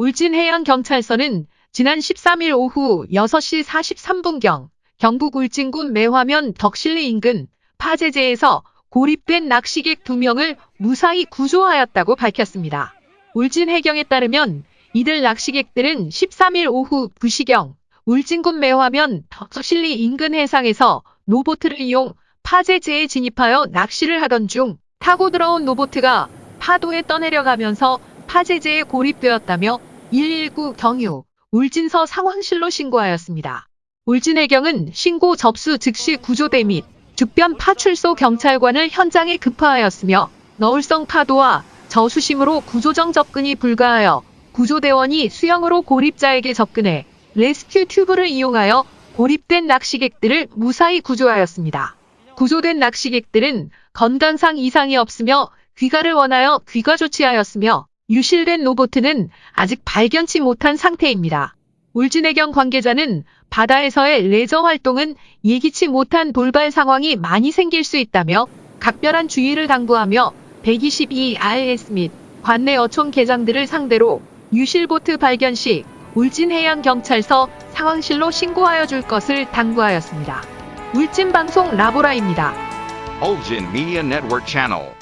울진해양경찰서는 지난 13일 오후 6시 43분경 경북 울진군 매화면 덕실리 인근 파제제에서 고립된 낚시객 2명을 무사히 구조하였다고 밝혔습니다. 울진해경에 따르면 이들 낚시객들은 13일 오후 2시경 울진군 매화면 덕실리 인근 해상에서 노보트를 이용 파제제에 진입하여 낚시를 하던 중 타고 들어온 노보트가 파도에 떠내려가면서 파제제에 고립되었다며 119 경유 울진서 상황실로 신고하였습니다. 울진해경은 신고 접수 즉시 구조대 및 주변 파출소 경찰관을 현장에 급파하였으며 너울성 파도와 저수심으로 구조정 접근이 불가하여 구조대원이 수영으로 고립자에게 접근해 레스큐 튜브를 이용하여 고립된 낚시객들을 무사히 구조하였습니다. 구조된 낚시객들은 건강상 이상이 없으며 귀가를 원하여 귀가 조치하였으며 유실된 로보트는 아직 발견치 못한 상태입니다. 울진해경 관계자는 바다에서의 레저 활동은 예기치 못한 돌발 상황이 많이 생길 수 있다며 각별한 주의를 당부하며 122RS 및 관내 어촌 계장들을 상대로 유실보트 발견 시 울진해양경찰서 상황실로 신고하여 줄 것을 당부하였습니다. 울진방송 라보라입니다. Ulgin Media Network Channel.